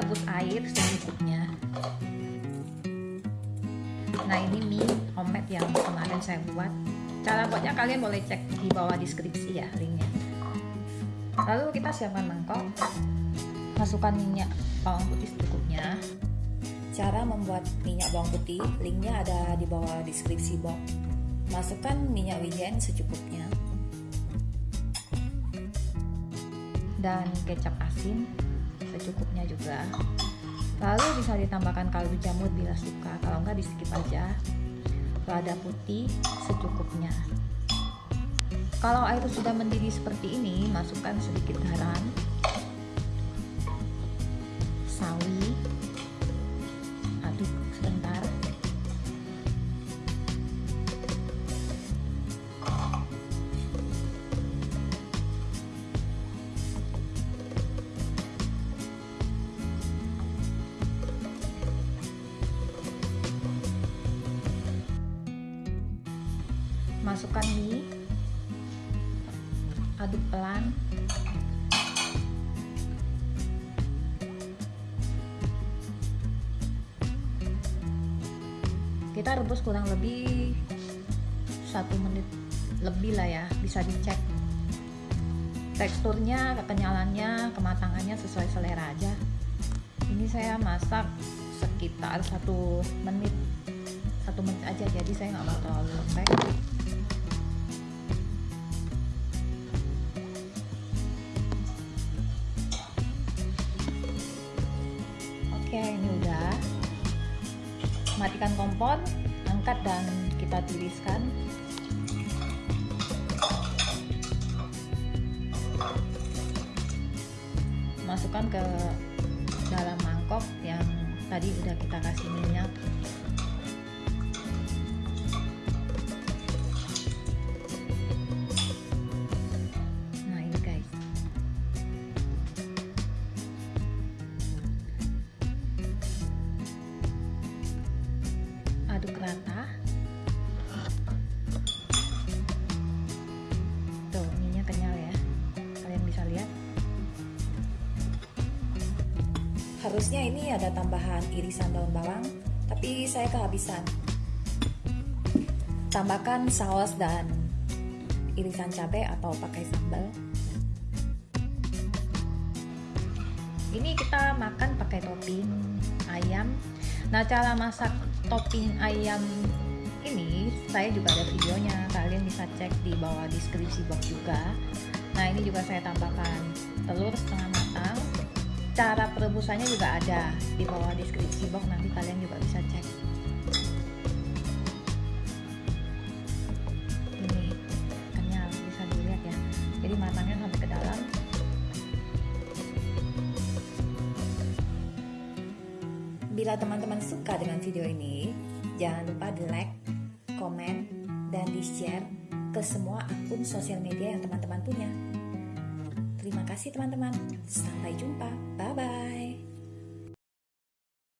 rebus air secukupnya. Nah ini mie omelet yang kemarin saya buat. Cara buatnya kalian boleh cek di bawah deskripsi ya linknya. Lalu kita siapkan mangkok. Masukkan minyak bawang putih secukupnya. Cara membuat minyak bawang putih linknya ada di bawah deskripsi box. Masukkan minyak wijen secukupnya. Dan kecap asin secukupnya juga. Lalu bisa ditambahkan kaldu jamur bila suka. Kalau enggak di skip aja. Lada putih secukupnya. Kalau air sudah mendidih seperti ini masukkan sedikit garam sawi masukkan mie aduk pelan. Kita rebus kurang lebih satu menit lebih lah ya bisa dicek. Teksturnya kekenyalannya kematangannya sesuai selera aja. Ini saya masak sekitar satu menit. Satu menit aja jadi saya nggak mau terlalu lembek ini udah. Matikan kompor angkat dan kita tiriskan masukkan ke dalam mangkok yang tadi udah kita kasih minyak aduk rata. Tuh minyak kenyal ya. Kalian bisa lihat. Harusnya ini ada tambahan irisan daun bawang tapi saya kehabisan. Tambahkan saus dan irisan cabai atau pakai sambal. Ini kita makan pakai topping ayam. Nah cara masak topping ayam ini saya juga ada videonya. Kalian bisa cek di bawah deskripsi box juga. Nah ini juga saya tambahkan telur setengah matang. Cara perebusannya juga ada di bawah deskripsi box nanti kalian juga bisa cek bila teman-teman suka dengan video ini jangan lupa di like, komen, dan di share ke semua akun sosial media yang teman-teman punya Terima kasih teman-teman. Sampai jumpa. Bye-bye.